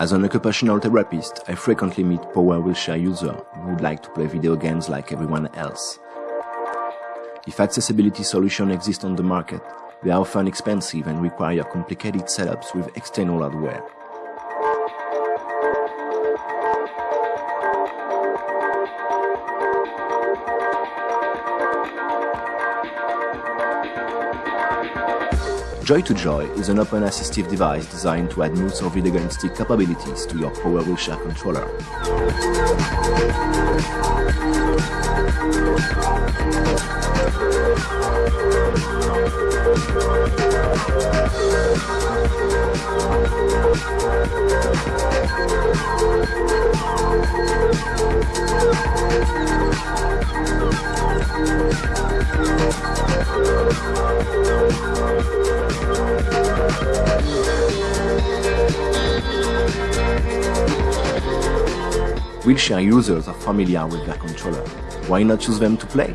As an occupational therapist, I frequently meet power wheelchair users who would like to play video games like everyone else. If accessibility solutions exist on the market, they are often expensive and require complicated setups with external hardware. Joy2Joy is an open assistive device designed to add mouse or video game capabilities to your Power Wheelchair controller. Wheelchair users are familiar with their controller. Why not use them to play?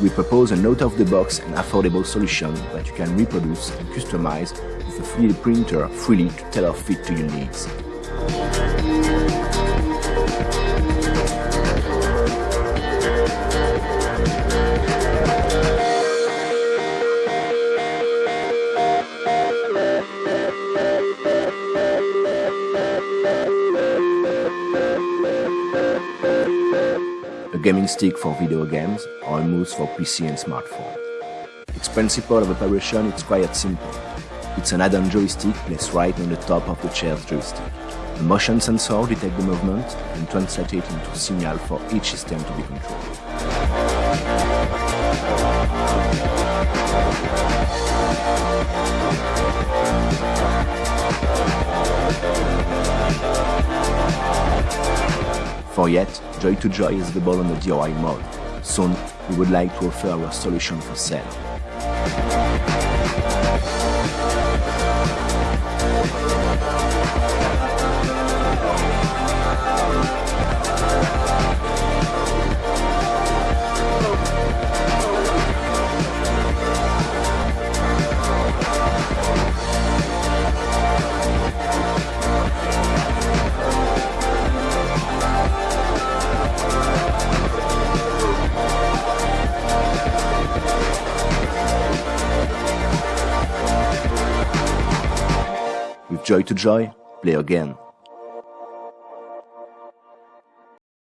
We propose an out-of-the-box and affordable solution that you can reproduce and customize with a 3D printer freely to tailor fit to your needs. Gaming stick for video games, or a mouse for PC and smartphone. Its principle of operation is quite simple. It's an add-on joystick placed right on the top of the chair's joystick. A motion sensor detects the movement and translates it into a signal for each system to be controlled. For yet, Joy2Joy is available on the DIY mode. Soon, we would like to offer our solution for sale. With Joy2Joy, play again.